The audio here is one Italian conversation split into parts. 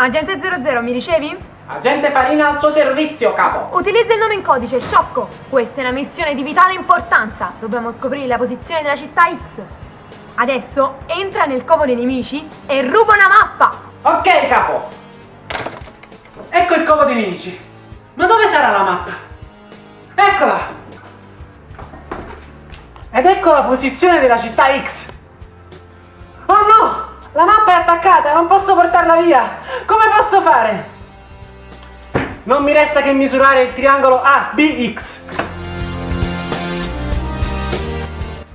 Agente 00, mi ricevi? Agente Farina al suo servizio, capo. Utilizza il nome in codice, Sciocco. Questa è una missione di vitale importanza. Dobbiamo scoprire la posizione della città X. Adesso entra nel covo dei nemici e ruba una mappa. Ok, capo. Ecco il covo dei nemici. Ma dove sarà la mappa? Eccola. Ed ecco la posizione della città X. La mappa è attaccata, non posso portarla via. Come posso fare? Non mi resta che misurare il triangolo ABX.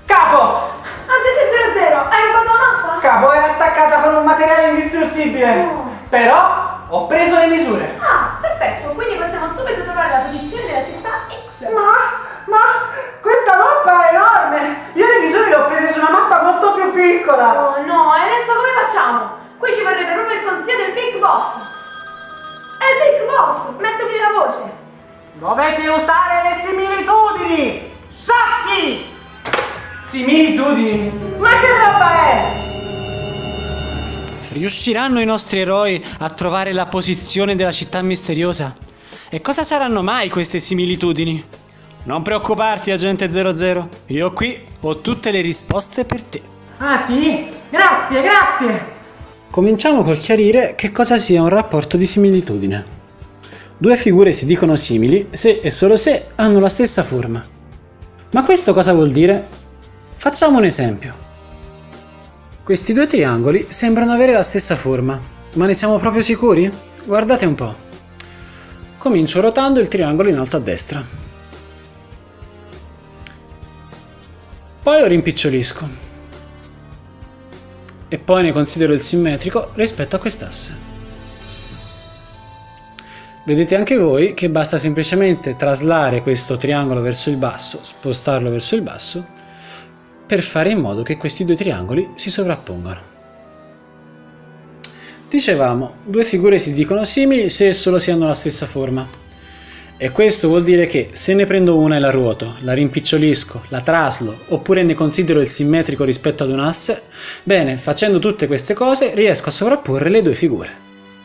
Capo! Agente 00, hai rubato la mappa? Capo è attaccata con un materiale indistruttibile. Oh. Però ho preso le misure. Ah, perfetto. Quindi possiamo subito trovare la posizione della città X. Ma, ma, questa mappa è enorme! Io le misure le ho prese su una mappa molto più piccola! Oh no, e adesso come facciamo? Qui ci vorrebbe proprio il consiglio del Big Boss. È il Big Boss, mettimi la voce. Dovete usare le similitudini! Sciocchi! Similitudini? Ma che roba è? Riusciranno i nostri eroi a trovare la posizione della città misteriosa? E cosa saranno mai queste similitudini? Non preoccuparti, agente 00. Io qui ho tutte le risposte per te. Ah sì? Grazie, grazie! Cominciamo col chiarire che cosa sia un rapporto di similitudine. Due figure si dicono simili se e solo se hanno la stessa forma. Ma questo cosa vuol dire? Facciamo un esempio. Questi due triangoli sembrano avere la stessa forma, ma ne siamo proprio sicuri? Guardate un po'. Comincio rotando il triangolo in alto a destra. Poi lo rimpicciolisco. E poi ne considero il simmetrico rispetto a quest'asse. Vedete anche voi che basta semplicemente traslare questo triangolo verso il basso, spostarlo verso il basso, per fare in modo che questi due triangoli si sovrappongano. Dicevamo, due figure si dicono simili se e solo si hanno la stessa forma. E questo vuol dire che se ne prendo una e la ruoto, la rimpicciolisco, la traslo, oppure ne considero il simmetrico rispetto ad un asse, bene, facendo tutte queste cose riesco a sovrapporre le due figure.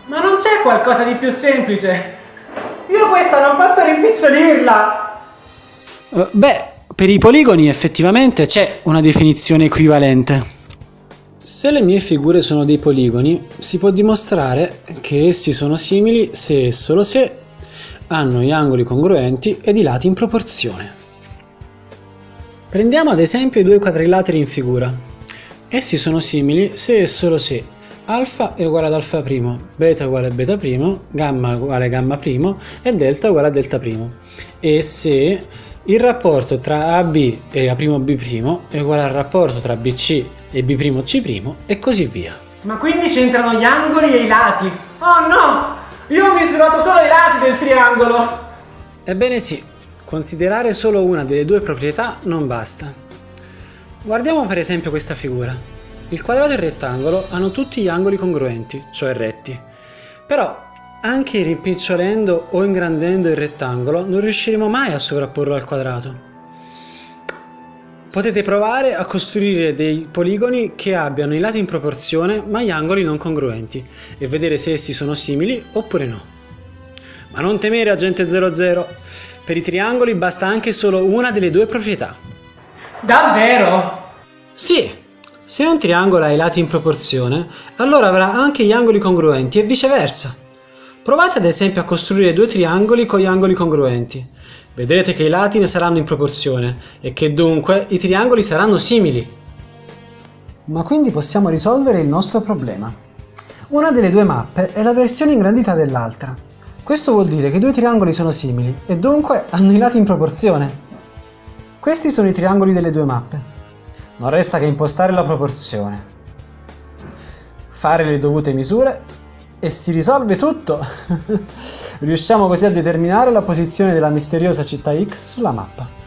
Ma non c'è qualcosa di più semplice? Io questa non posso rimpicciolirla! Uh, beh, per i poligoni effettivamente c'è una definizione equivalente. Se le mie figure sono dei poligoni, si può dimostrare che essi sono simili se e solo se hanno gli angoli congruenti ed i lati in proporzione. Prendiamo ad esempio i due quadrilateri in figura. Essi sono simili se e solo se alfa è uguale ad alfa primo, beta uguale a beta primo, gamma uguale a gamma primo e delta uguale a delta primo. E se il rapporto tra AB e A'B' è uguale al rapporto tra BC e B'C' e così via. Ma quindi c'entrano gli angoli e i lati? Oh no! Io ho misurato solo i lati del triangolo! Ebbene sì, considerare solo una delle due proprietà non basta. Guardiamo per esempio questa figura. Il quadrato e il rettangolo hanno tutti gli angoli congruenti, cioè retti. Però anche rimpicciolendo o ingrandendo il rettangolo non riusciremo mai a sovrapporlo al quadrato. Potete provare a costruire dei poligoni che abbiano i lati in proporzione ma gli angoli non congruenti e vedere se essi sono simili oppure no. Ma non temere agente 00, per i triangoli basta anche solo una delle due proprietà. Davvero? Sì, se un triangolo ha i lati in proporzione, allora avrà anche gli angoli congruenti e viceversa. Provate ad esempio a costruire due triangoli con gli angoli congruenti. Vedrete che i lati ne saranno in proporzione e che dunque i triangoli saranno simili. Ma quindi possiamo risolvere il nostro problema. Una delle due mappe è la versione ingrandita dell'altra. Questo vuol dire che i due triangoli sono simili e dunque hanno i lati in proporzione. Questi sono i triangoli delle due mappe. Non resta che impostare la proporzione, fare le dovute misure e si risolve tutto! Riusciamo così a determinare la posizione della misteriosa città X sulla mappa.